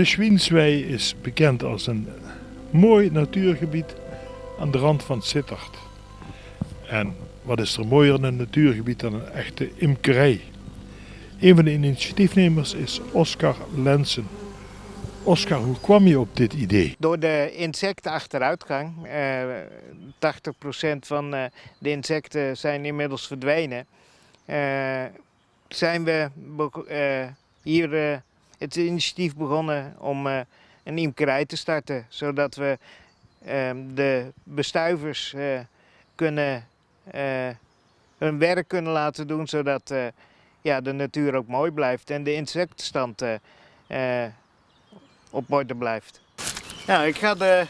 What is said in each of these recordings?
De Schwienswei is bekend als een mooi natuurgebied aan de rand van Sittard. En wat is er mooier in een natuurgebied dan een echte imkerij? Een van de initiatiefnemers is Oscar Lensen. Oscar, hoe kwam je op dit idee? Door de insectenachteruitgang, eh, 80% van eh, de insecten zijn inmiddels verdwenen, eh, zijn we eh, hier eh, het initiatief begonnen om eh, een imkerij te starten. Zodat we eh, de bestuivers eh, kunnen, eh, hun werk kunnen laten doen, zodat ja, de natuur ook mooi blijft en de insectenstand op orde blijft. Nou, ik ga de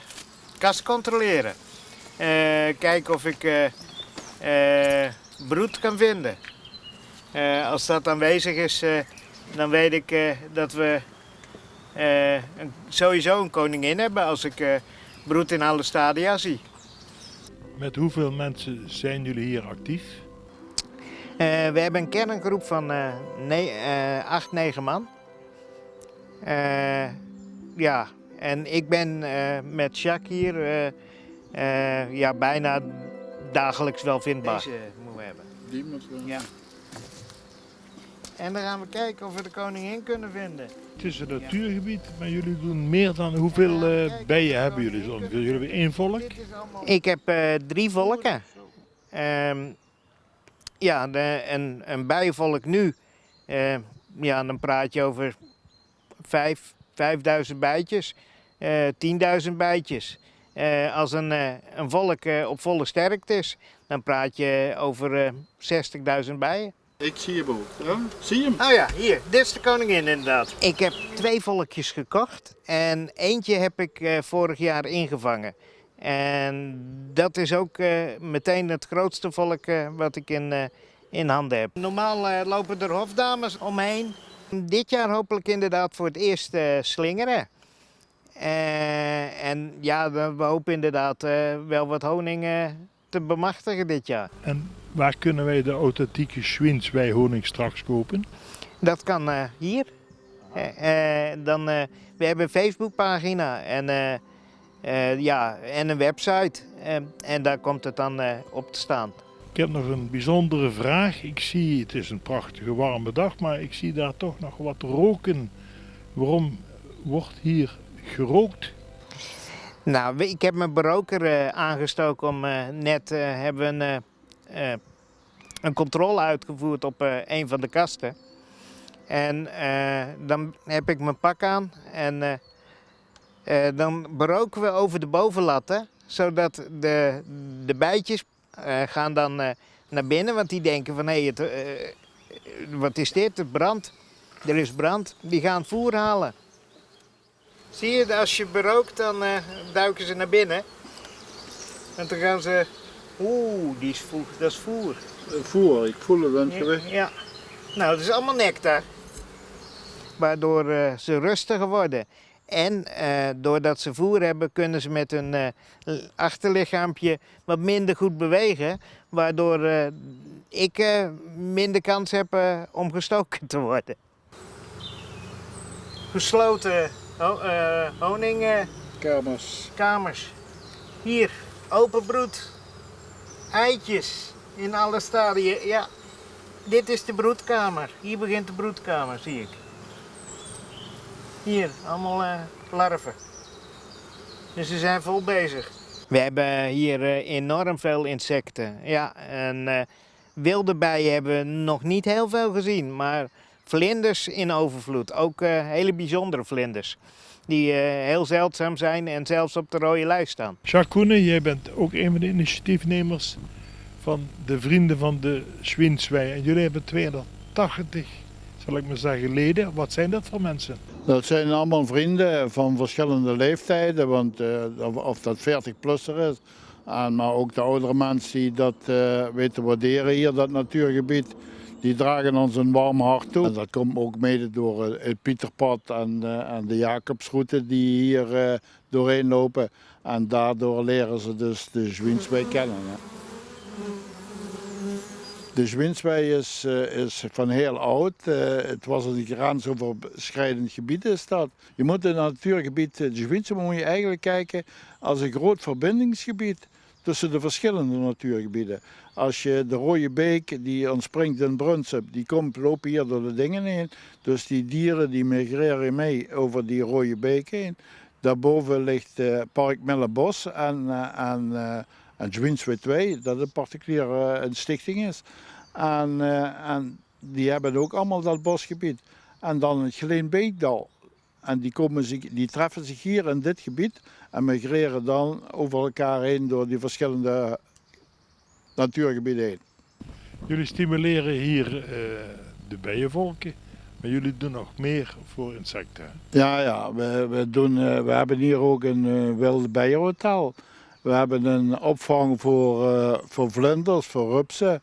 kast controleren. Kijken of ik broed kan vinden. Als dat aanwezig is, dan weet ik eh, dat we eh, een- sowieso een koningin hebben als ik eh, broed in alle stadia zie. Met hoeveel mensen zijn jullie hier actief? Eh, we hebben een kerngroep van eh ne- eh, acht, negen man. Eh, ja, en ik ben eh, met Jacques hier eh, eh, ja, bijna dagelijks wel vindbaar. Deze moeten we hebben. Die moet wel. Ja. En dan gaan we kijken of we de koningin kunnen vinden. Het is een natuurgebied, maar jullie doen meer dan hoeveel eh, bijen hebben jullie zo? Jullie hebben één volk? Ik heb eh, drie volken. Ehm, ja, de, een, een bijenvolk nu, eh, ja, dan praat je over vijf, 5000 bijtjes, eh 10.000 bijtjes. Eh, als een, eh, een volk eh, op volle sterkte is, dan praat je over eh 60.000 bijen. Ik zie je boot. Ja? Zie je hem? Oh ja, hier, dit is de koningin inderdaad. Ik heb twee volkjes gekocht en eentje heb ik eh, vorig jaar ingevangen. En dat is ook eh, meteen het grootste volk eh, wat ik in, eh, in handen heb. Normaal lopen er hofdames omheen. Dit jaar hopelijk inderdaad voor het eerst eh, slingeren. Eh, en ja, we we hopen inderdaad eh, wel wat honing eh, te bemachtigen dit jaar. En waar kunnen wij de authentieke Schwinswei honing straks kopen? Dat kan eh, hier. Eh, eh, dan, we hebben een Facebookpagina en, ja, en een website. En daar komt het dan op te staan. Ik heb nog een bijzondere vraag. Ik zie, het is een prachtige warme dag, maar ik zie daar toch nog wat roken. Waarom wordt hier gerookt? Nou, ik heb mijn beroker eh, aangestoken om net hebben we een, eh, een controle uitgevoerd op eh, een van de kasten. En eh, dan heb ik mijn pak aan en dan beroken we over de bovenlatten, zodat de, de bijtjes gaan dan naar binnen, want die denken van hé, eh, wat is dit? Het brandt. Er is brand. Die gaan voer halen. Zie je, als je berookt, dan duiken ze naar binnen. En dan gaan ze. Oeh, die is voer, dat is voer. Voer, ik voel het aan het Ja. Nou, dat is allemaal nectar. Waardoor eh, ze rustiger worden. En eh, doordat ze voer hebben, kunnen ze met hun eh, achterlichaampje wat minder goed bewegen. Waardoor eh, ik eh, minder kans heb eh, om gestoken te worden. Gesloten ho eh, honingkamers. Kamers. Hier, open broed. Eitjes in alle stadia. Ja, dit is de broedkamer. Hier begint de broedkamer, zie ik. Hier, allemaal eh, larven. Dus ze zijn vol bezig. We hebben hier eh, enorm veel insecten. Ja, en eh, wilde bijen hebben we nog niet heel veel gezien, maar vlinders in overvloed. Ook eh, hele bijzondere vlinders. Die eh, heel zeldzaam zijn en zelfs op de rode lijst staan. Jacques Koenen, jij bent ook een van de initiatiefnemers van de Vrienden van de Schwinswei. En jullie hebben 280, zal ik maar zeggen, leden. Wat zijn dat voor mensen? Dat zijn allemaal vrienden van verschillende leeftijden, want eh, of dat 40-plusser is. En, maar ook de oudere mensen die dat eh, weten waarderen hier, dat natuurgebied, die dragen ons een warm hart toe. En dat komt ook mede door eh, het Pieterpad en, eh, en de Jacobsroute die hier eh, doorheen lopen. En daardoor leren ze dus de Zwienswijk kennen. De Zwinswei is, is van heel oud. Het was een grensoverschrijdend gebied is dat. Je moet in het natuurgebied, de Zwinswei moet je eigenlijk kijken als een groot verbindingsgebied tussen de verschillende natuurgebieden. Als je de Rode Beek die ontspringt in Brunsum, die komt, lopen hier door de dingen heen. Dus die dieren die migreren mee over die Rode Beek heen. Daarboven ligt uh, Park Millebos en, uh, en, uh, Zwinswei 2, dat een particuliere een stichting is. En, en die hebben ook allemaal dat bosgebied. En dan het Geleenbeekdal. En die, komen zich, die treffen zich hier in dit gebied en migreren dan over elkaar heen door die verschillende natuurgebieden heen. Jullie stimuleren hier uh, de bijenvolken, maar jullie doen nog meer voor insecten. Ja, ja we, we, doen, uh, we hebben hier ook een uh, wilde bijenhotel. We hebben een opvang voor, voor vlinders, voor rupsen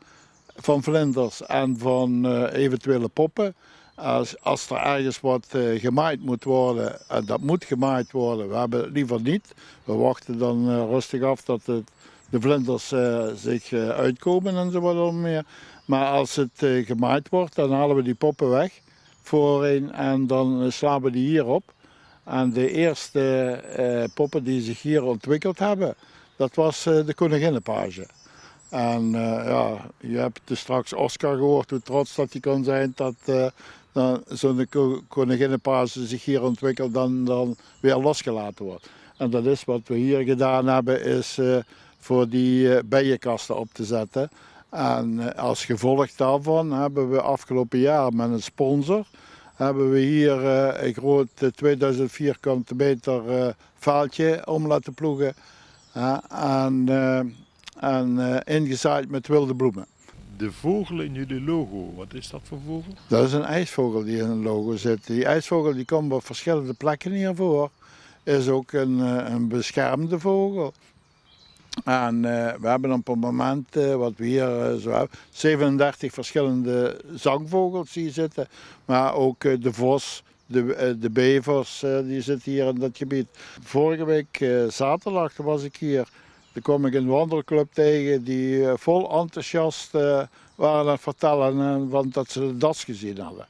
van vlinders en van eventuele poppen. Als, als er ergens wat uh, gemaaid moet worden, en dat moet gemaaid worden, we hebben het liever niet. We wachten dan uh, rustig af dat de vlinders uh, zich uitkomen en zo wat meer. Maar als het gemaaid wordt, dan halen we die poppen weg voorheen en dan slaan we die hier op. En de eerste poppen die zich hier ontwikkeld hebben, dat was de koninginnenpage. En ja, je hebt dus straks Oscar gehoord hoe trots dat hij kon zijn dat dan zo'n koninginnenpaas zich hier ontwikkelt, dan, dan weer losgelaten wordt. En dat is wat we hier gedaan hebben, is uh, voor die uh, bijenkasten op te zetten. En uh, als gevolg daarvan hebben we afgelopen jaar met een sponsor, hebben we hier een groot 2000 vierkante meter vaaltje om laten ploegen. en, en ingezaaid met wilde bloemen de vogel in jullie logo, wat is dat voor vogel? Dat is een ijsvogel die in het logo zit. Die ijsvogel die komt op verschillende plekken hier voor. Is ook een, eh, een beschermde vogel. En uh, we hebben op het moment, uh, wat we hier zo hebben, 37 verschillende zangvogels hier zitten. Maar ook de vos, de, de bevers, die zitten hier in dat gebied. Vorige week zaterdag was ik hier. Toen kwam ik een wandelclub tegen die vol enthousiast waren aan het vertellen want dat ze de das gezien hadden.